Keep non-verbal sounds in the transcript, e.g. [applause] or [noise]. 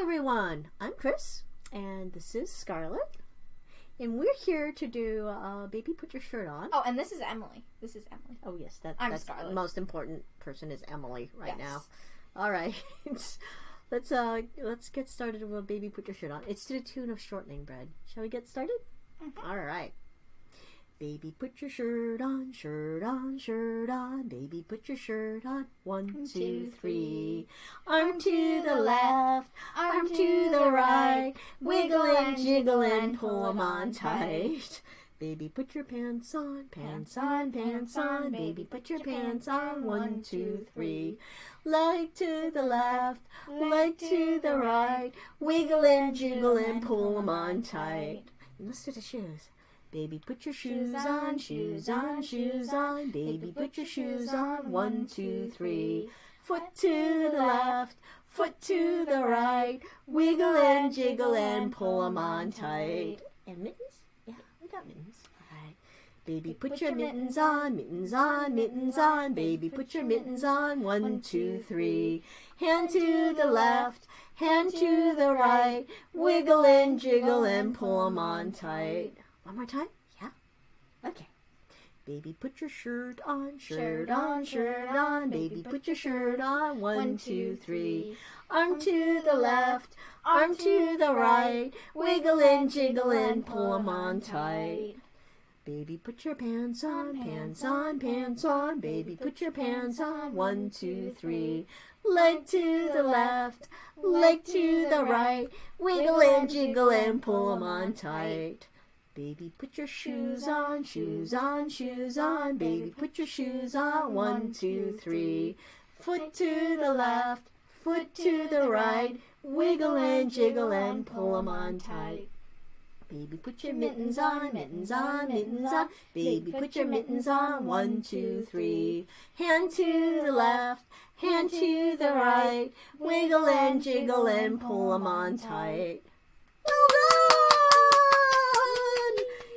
everyone. I'm Chris, and this is Scarlett, and we're here to do uh, "Baby, Put Your Shirt On." Oh, and this is Emily. This is Emily. Oh yes, that, I'm that's the Scarlett. most important person is Emily right Yes. now. All right, [laughs] let's uh let's get started with "Baby, Put Your Shirt On." It's to the tune of "Shortening Bread." Shall we get started? Mhm. All right. Baby, put your shirt on, shirt on, shirt on. Baby, put your shirt on. One, two, three. Arm to the left, arm to the right. Wiggle and jiggle and pull 'em on tight. Baby, put your pants on, pants on, pants on. Baby, put your pants on. One, two, three. Leg to the left, leg to the right. Wiggle and jiggle and pull 'em on tight. And let's do the shoes. Baby, put your shoes on, shoes on, shoes on. Baby, put your shoes on. One, two, three. Foot to the left, foot to the right. Wiggle and jiggle and pull 'em on tight. And mittens? Yeah, we got mittens. All right. Baby, put your mittens on, mittens on, mittens on. Baby, put your mittens on. One, two, three. Hand to the left, hand to the right. Wiggle and jiggle and pull 'em on tight. One more time? Yeah? Okay. Baby, put your shirt on, shirt on, shirt on. Baby, put your shirt on. One, two, three. Arm to the left, arm to the right. Wiggle and jiggle and pull 'em on tight. Baby, put your pants on, pants on, pants on. Baby, put your pants on. One, two, three. Leg to the left, leg to the right. Wiggle and jiggle and pull 'em on tight. Baby, put your shoes on, shoes on, shoes on. Baby, put your shoes on. One, two, three. Foot to the left, foot to the right. Wiggle and jiggle and pull 'em on tight. Baby, put your mittens on, mittens on, mittens on. Baby, put your mittens on. One, two, three. Hand to the left, hand to the right. Wiggle and jiggle and pull 'em on tight.